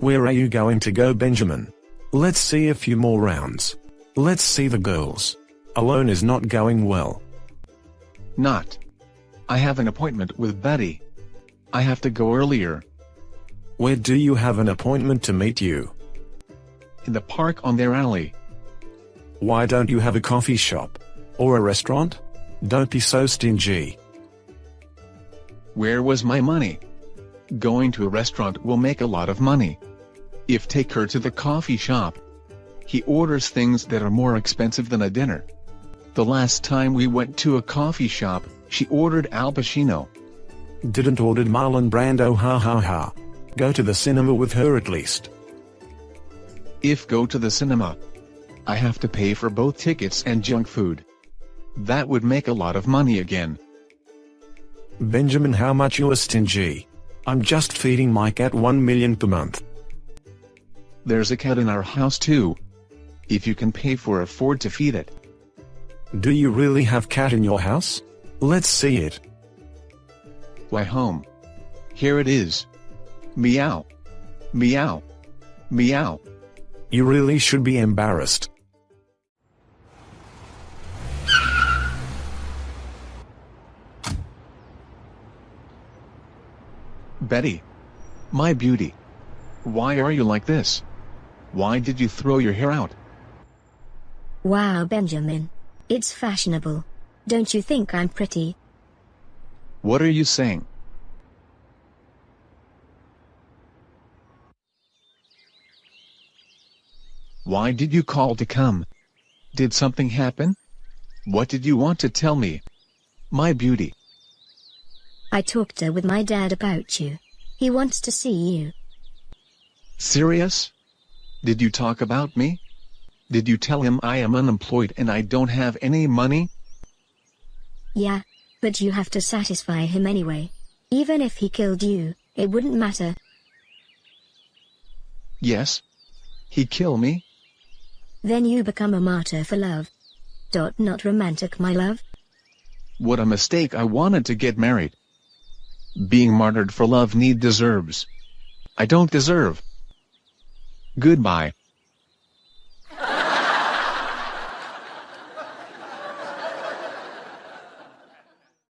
Where are you going to go Benjamin? Let's see a few more rounds. Let's see the girls. Alone is not going well. Not. I have an appointment with Betty. I have to go earlier. Where do you have an appointment to meet you? In the park on their alley. Why don't you have a coffee shop? Or a restaurant? Don't be so stingy. Where was my money? Going to a restaurant will make a lot of money. If take her to the coffee shop. He orders things that are more expensive than a dinner. The last time we went to a coffee shop, she ordered Al Pacino. Didn't order Marlon Brando ha ha ha. Go to the cinema with her at least. If go to the cinema, I have to pay for both tickets and junk food. That would make a lot of money again. Benjamin how much you are stingy. I'm just feeding my cat 1 million per month. There's a cat in our house too. If you can pay for afford to feed it. Do you really have cat in your house? Let's see it. Why home. Here it is. Meow. Meow. Meow. You really should be embarrassed. Betty. My beauty. Why are you like this? Why did you throw your hair out? Wow Benjamin. It's fashionable. Don't you think I'm pretty? What are you saying? Why did you call to come? Did something happen? What did you want to tell me? My beauty. I talked uh, with my dad about you. He wants to see you. Serious? Did you talk about me? Did you tell him I am unemployed and I don't have any money? Yeah, but you have to satisfy him anyway. Even if he killed you, it wouldn't matter. Yes. He kill me? Then you become a martyr for love. Dot not romantic my love. What a mistake I wanted to get married. Being martyred for love need deserves. I don't deserve. Goodbye.